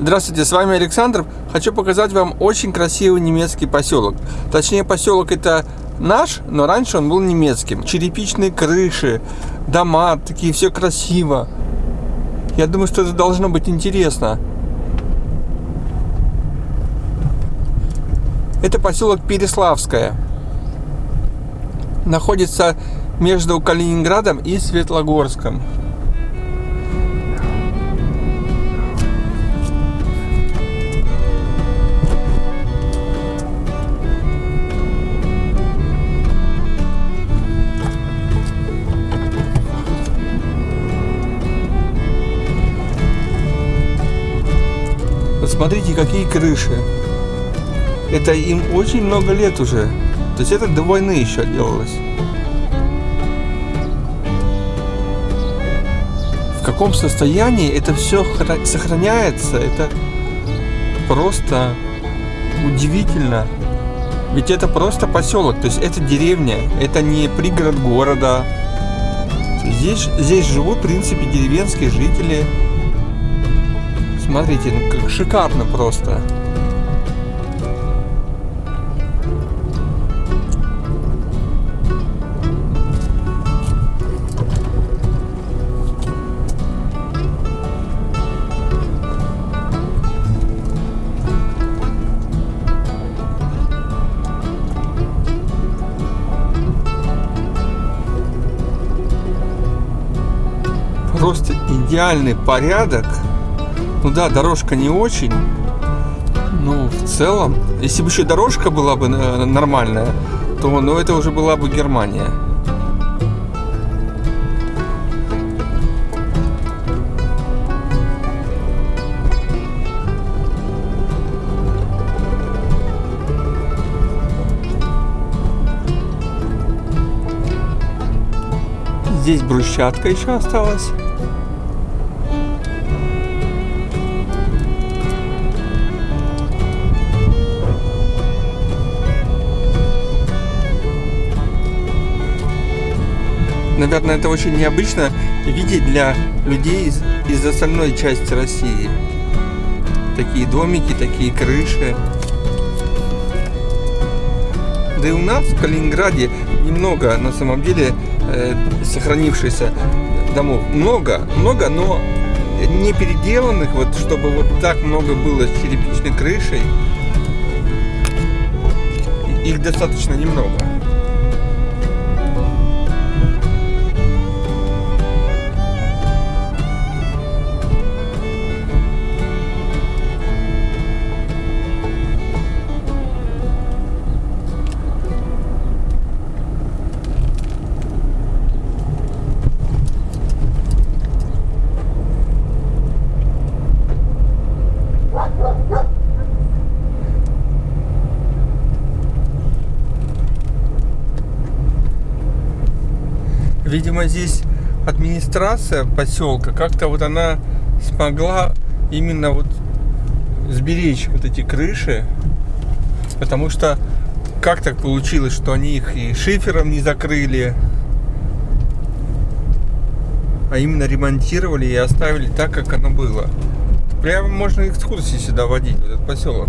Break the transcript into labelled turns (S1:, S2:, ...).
S1: Здравствуйте, с вами Александр. Хочу показать вам очень красивый немецкий поселок. Точнее, поселок это наш, но раньше он был немецким. Черепичные крыши, дома, такие все красиво. Я думаю, что это должно быть интересно. Это поселок Переславское. Находится между Калининградом и Светлогорском. Посмотрите, какие крыши. Это им очень много лет уже. То есть это до войны еще делалось. В каком состоянии это все сохраняется, это просто удивительно. Ведь это просто поселок, то есть это деревня, это не пригород города. Здесь, здесь живут, в принципе, деревенские жители. Смотрите, ну как шикарно просто. Просто идеальный порядок. Ну да, дорожка не очень. Ну, в целом, если бы еще дорожка была бы э, нормальная, то ну, это уже была бы Германия. Здесь брусчатка еще осталась. Наверное, это очень необычно видеть для людей из, из остальной части России. Такие домики, такие крыши. Да и у нас в Калининграде немного, на самом деле, э, сохранившихся домов. Много, много, но не переделанных, вот чтобы вот так много было с черепичной крышей. Их достаточно немного. Видимо, здесь администрация поселка как-то вот она смогла именно вот сберечь вот эти крыши, потому что как так получилось, что они их и шифером не закрыли, а именно ремонтировали и оставили так, как оно было. Прямо можно экскурсии сюда водить, в этот поселок.